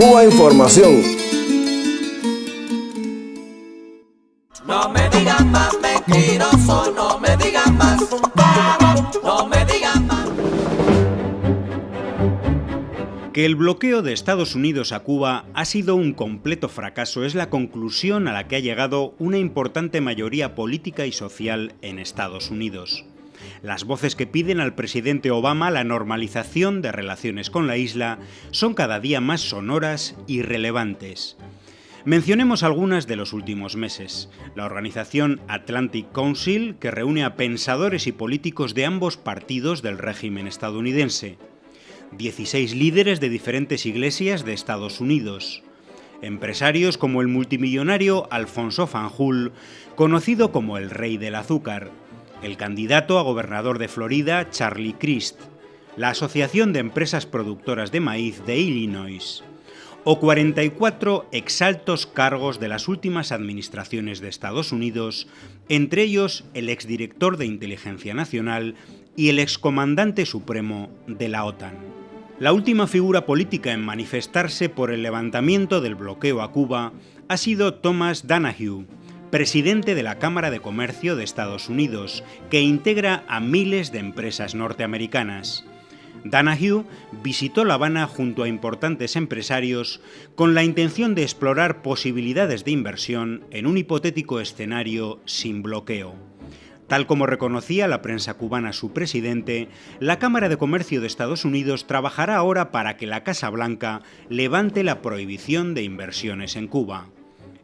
Cuba Información. No me digan más mentiroso, no me digan más, no me digan más. Que el bloqueo de Estados Unidos a Cuba ha sido un completo fracaso es la conclusión a la que ha llegado una importante mayoría política y social en Estados Unidos. Las voces que piden al presidente Obama la normalización de relaciones con la isla son cada día más sonoras y relevantes. Mencionemos algunas de los últimos meses. La organización Atlantic Council, que reúne a pensadores y políticos de ambos partidos del régimen estadounidense. 16 líderes de diferentes iglesias de Estados Unidos. Empresarios como el multimillonario Alfonso Fanjul, conocido como el Rey del Azúcar el candidato a gobernador de Florida, Charlie Crist, la Asociación de Empresas Productoras de Maíz de Illinois, o 44 exaltos cargos de las últimas administraciones de Estados Unidos, entre ellos el exdirector de Inteligencia Nacional y el excomandante supremo de la OTAN. La última figura política en manifestarse por el levantamiento del bloqueo a Cuba ha sido Thomas Danahue, presidente de la Cámara de Comercio de Estados Unidos, que integra a miles de empresas norteamericanas. Danahue visitó La Habana junto a importantes empresarios con la intención de explorar posibilidades de inversión en un hipotético escenario sin bloqueo. Tal como reconocía la prensa cubana su presidente, la Cámara de Comercio de Estados Unidos trabajará ahora para que la Casa Blanca levante la prohibición de inversiones en Cuba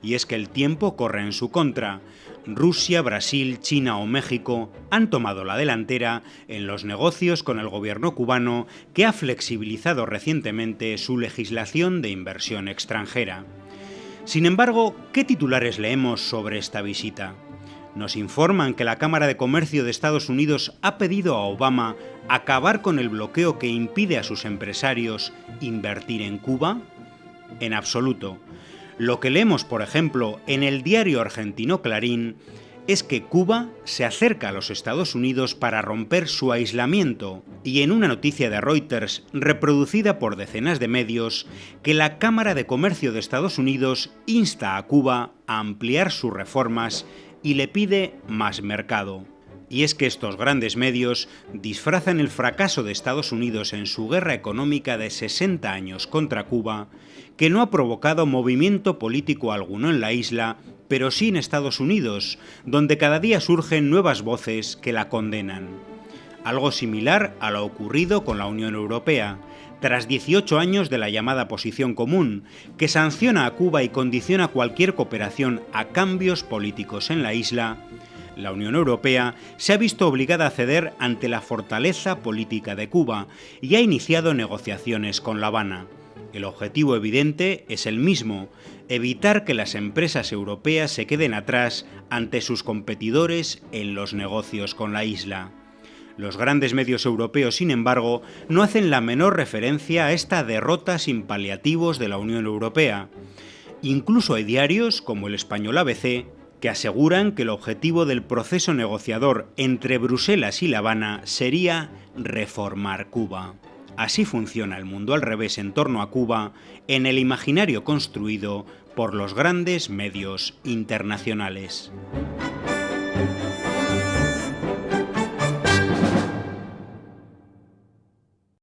y es que el tiempo corre en su contra. Rusia, Brasil, China o México han tomado la delantera en los negocios con el gobierno cubano que ha flexibilizado recientemente su legislación de inversión extranjera. Sin embargo, ¿qué titulares leemos sobre esta visita? Nos informan que la Cámara de Comercio de Estados Unidos ha pedido a Obama acabar con el bloqueo que impide a sus empresarios invertir en Cuba. En absoluto. Lo que leemos, por ejemplo, en el diario argentino Clarín es que Cuba se acerca a los Estados Unidos para romper su aislamiento y en una noticia de Reuters reproducida por decenas de medios que la Cámara de Comercio de Estados Unidos insta a Cuba a ampliar sus reformas y le pide más mercado. Y es que estos grandes medios disfrazan el fracaso de Estados Unidos en su guerra económica de 60 años contra Cuba, que no ha provocado movimiento político alguno en la isla, pero sí en Estados Unidos, donde cada día surgen nuevas voces que la condenan. Algo similar a lo ocurrido con la Unión Europea, tras 18 años de la llamada posición común, que sanciona a Cuba y condiciona cualquier cooperación a cambios políticos en la isla, la Unión Europea se ha visto obligada a ceder ante la fortaleza política de Cuba y ha iniciado negociaciones con La Habana. El objetivo evidente es el mismo, evitar que las empresas europeas se queden atrás ante sus competidores en los negocios con la isla. Los grandes medios europeos, sin embargo, no hacen la menor referencia a esta derrota sin paliativos de la Unión Europea. Incluso hay diarios, como el español ABC, que aseguran que el objetivo del proceso negociador entre Bruselas y La Habana sería reformar Cuba. Así funciona el mundo al revés en torno a Cuba en el imaginario construido por los grandes medios internacionales.